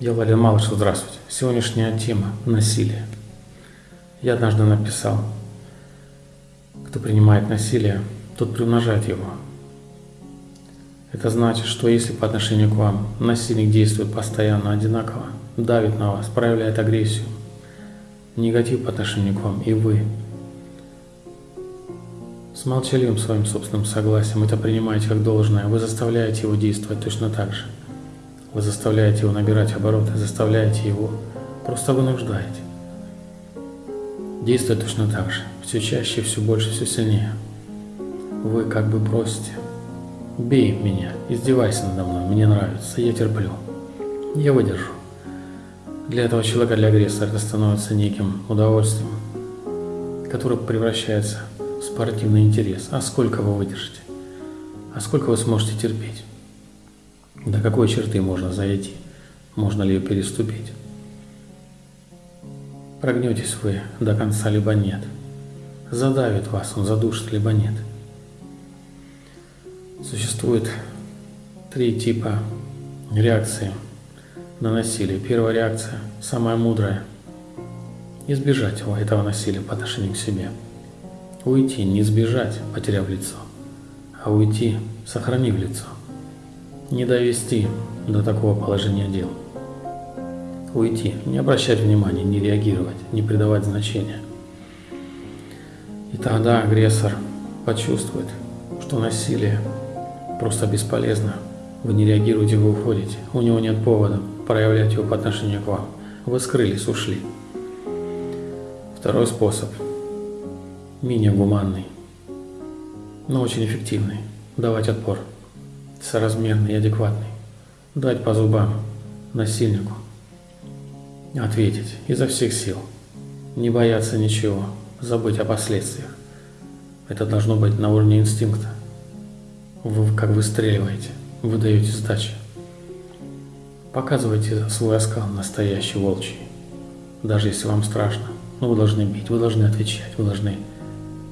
Я Владимир Малышев, здравствуйте. Сегодняшняя тема – насилие. Я однажды написал, кто принимает насилие, тот приумножает его. Это значит, что если по отношению к вам насильник действует постоянно одинаково, давит на вас, проявляет агрессию, негатив по отношению к вам, и вы с молчаливым своим собственным согласием это принимаете как должное, вы заставляете его действовать точно так же. Вы заставляете его набирать обороты, заставляете его, просто вынуждаете. Действует точно так же, все чаще, все больше, все сильнее. Вы как бы просите, бей меня, издевайся надо мной, мне нравится, я терплю, я выдержу. Для этого человека, для агрессора это становится неким удовольствием, которое превращается в спортивный интерес. А сколько вы выдержите? А сколько вы сможете терпеть? До какой черты можно зайти? Можно ли ее переступить? Прогнетесь вы до конца, либо нет. Задавит вас, он задушит, либо нет. Существует три типа реакции на насилие. Первая реакция, самая мудрая, избежать этого насилия по отношению к себе. Уйти, не избежать, потеряв лицо, а уйти, сохранив лицо. Не довести до такого положения дел. Уйти, не обращать внимания, не реагировать, не придавать значения. И тогда агрессор почувствует, что насилие просто бесполезно. Вы не реагируете, вы уходите. У него нет повода проявлять его по отношению к вам. Вы скрылись, ушли. Второй способ. Менее гуманный, но очень эффективный. Давать отпор. Соразмерный и адекватный. Дать по зубам насильнику. Ответить изо всех сил. Не бояться ничего. Забыть о последствиях. Это должно быть на уровне инстинкта. Вы как выстреливаете, вы даете сдачи. Показывайте свой оскал настоящий волчий. Даже если вам страшно, но вы должны бить, вы должны отвечать, вы должны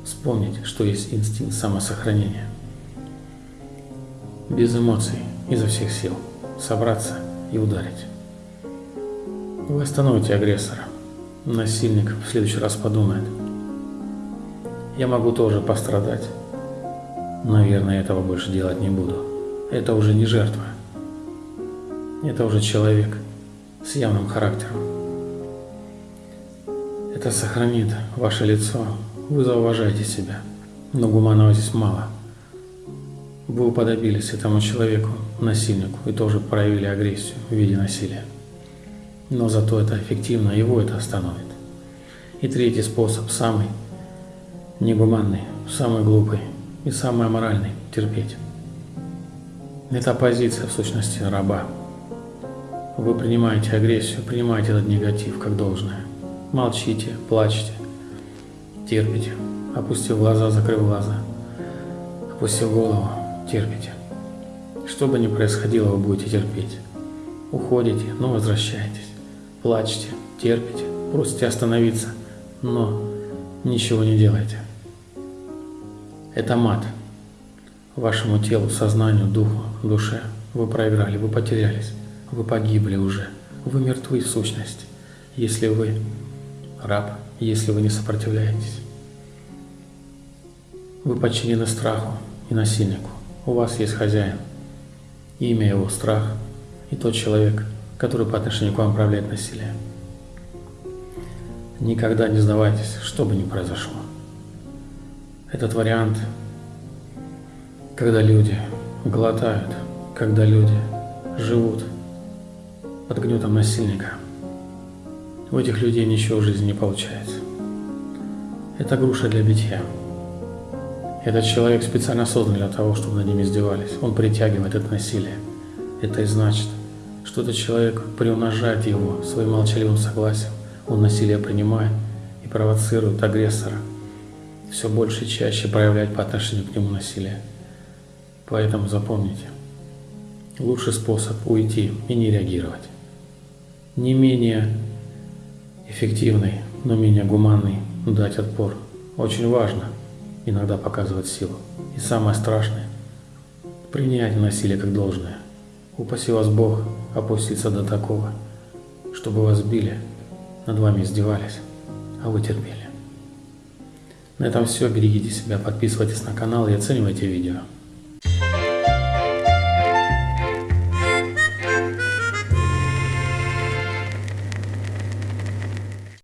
вспомнить, что есть инстинкт самосохранения. Без эмоций, изо всех сил, собраться и ударить. Вы остановите агрессора. Насильник в следующий раз подумает. Я могу тоже пострадать. Наверное, этого больше делать не буду. Это уже не жертва. Это уже человек с явным характером. Это сохранит ваше лицо. Вы зауважаете себя. Но гуманного здесь мало. Вы уподобились этому человеку, насильнику, и тоже проявили агрессию в виде насилия. Но зато это эффективно, его это остановит. И третий способ, самый негуманный, самый глупый и самый аморальный – терпеть. Это позиция, в сущности, раба. Вы принимаете агрессию, принимаете этот негатив как должное. Молчите, плачете, терпите, опустив глаза, закрыв глаза, опустив голову, терпите. Что бы ни происходило, вы будете терпеть. Уходите, но возвращаетесь. Плачете, терпите, просите остановиться, но ничего не делайте. Это мат. Вашему телу, сознанию, духу, душе. Вы проиграли, вы потерялись. Вы погибли уже. Вы мертвы в сущности, если вы раб, если вы не сопротивляетесь. Вы подчинены страху и насильнику. У вас есть хозяин. Имя его – страх, и тот человек, который по отношению к вам управляет насилием. Никогда не сдавайтесь, что бы ни произошло. Этот вариант, когда люди глотают, когда люди живут под гнетом насильника. У этих людей ничего в жизни не получается. Это груша для битья. Этот человек специально создан для того, чтобы над ним издевались. Он притягивает это насилие. Это и значит, что этот человек приумножает его своим молчаливым согласием. Он насилие принимает и провоцирует агрессора все больше и чаще проявлять по отношению к нему насилие. Поэтому запомните, лучший способ уйти и не реагировать не менее эффективный, но менее гуманный дать отпор. Очень важно иногда показывать силу. И самое страшное – принять насилие как должное. Упаси вас Бог опуститься до такого, чтобы вас били, над вами издевались, а вы терпели. На этом все. Берегите себя, подписывайтесь на канал и оценивайте видео.